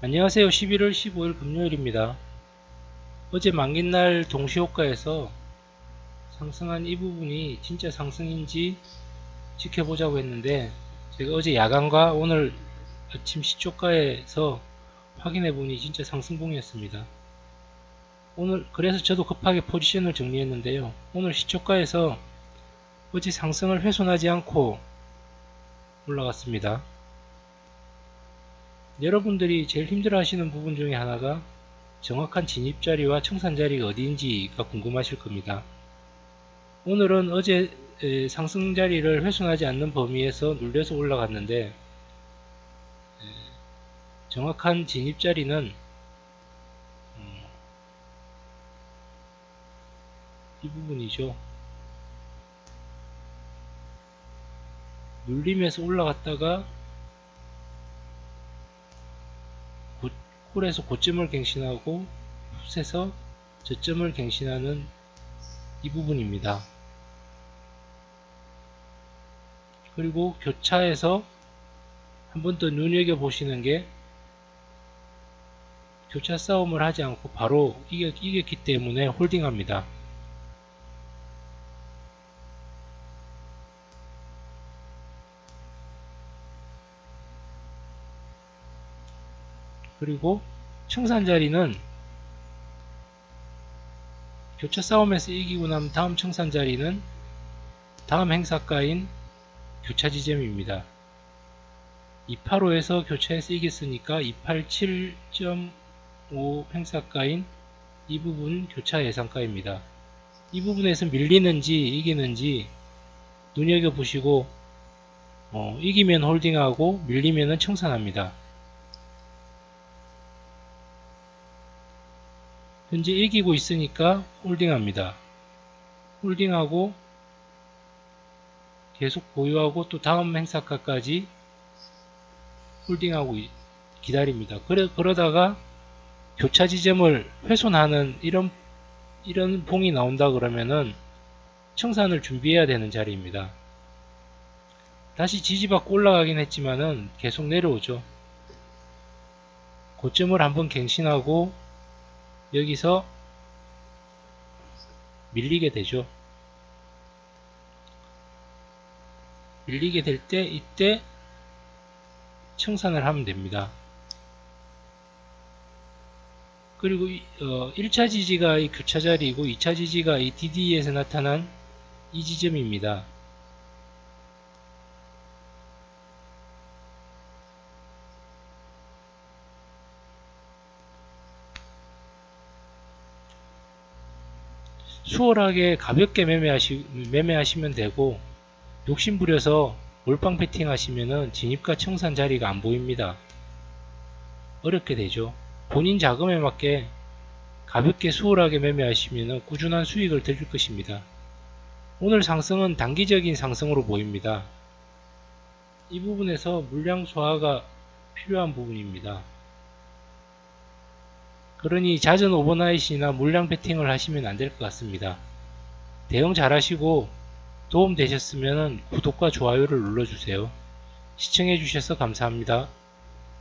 안녕하세요. 11월 15일 금요일입니다. 어제 만기날 동시호가에서 상승한 이 부분이 진짜 상승인지 지켜보자고 했는데 제가 어제 야간과 오늘 아침 시초가에서 확인해 보니 진짜 상승봉이었습니다. 오늘 그래서 저도 급하게 포지션을 정리했는데요. 오늘 시초가에서 어제 상승을 훼손하지 않고 올라갔습니다. 여러분들이 제일 힘들어 하시는 부분 중에 하나가 정확한 진입 자리와 청산 자리가 어디인지가 궁금하실 겁니다. 오늘은 어제 상승 자리를 훼손하지 않는 범위에서 눌려서 올라갔는데 정확한 진입 자리는 음, 이 부분이죠. 눌림에서 올라갔다가 홀에서 고점을 갱신하고 풋에서 저점을 갱신하는 이 부분입니다. 그리고 교차에서 한 번 더 눈여겨보시는 게 교차 싸움을 하지 않고 바로 이겼, 이겼기 때문에 홀딩합니다. 그리고 청산 자리는 교차 싸움에서 이기고 나면 다음 청산 자리는 다음 행사가인 교차 지점입니다. 285에서 교차에서 이겼으니까 287.5 행사가인 이 부분 교차 예상가입니다. 이 부분에서 밀리는지 이기는지 눈여겨보시고 어, 이기면 홀딩하고 밀리면 청산합니다. 현재 이기고 있으니까 홀딩합니다. 홀딩하고 계속 보유하고 또 다음 행사가까지 홀딩하고 기다립니다. 그래, 그러다가 교차 지점을 훼손하는 이런 이런 봉이 나온다 그러면은 청산을 준비해야 되는 자리입니다. 다시 지지받고 올라가긴 했지만은 계속 내려오죠. 고점을 한번 갱신하고 여기서 밀리게 되죠. 밀리게 될 때 이때 청산을 하면 됩니다. 그리고 어, 1차 지지가 이 교차 자리이고 2차 지지가 이 DDE에서 나타난 이 지점입니다. 수월하게 가볍게 매매하시, 매매하시면 되고 욕심부려서 몰빵 패팅 하시면은 진입과 청산 자리가 안 보입니다. 어렵게 되죠. 본인 자금에 맞게 가볍게 수월하게 매매하시면 꾸준한 수익을 드릴 것입니다. 오늘 상승은 단기적인 상승으로 보입니다. 이 부분에서 물량 소화가 필요한 부분입니다. 그러니 잦은 overnight이나 물량 배팅을 하시면 안 될 것 같습니다. 대응 잘 하시고 도움 되셨으면 구독과 좋아요를 눌러주세요. 시청해 주셔서 감사합니다.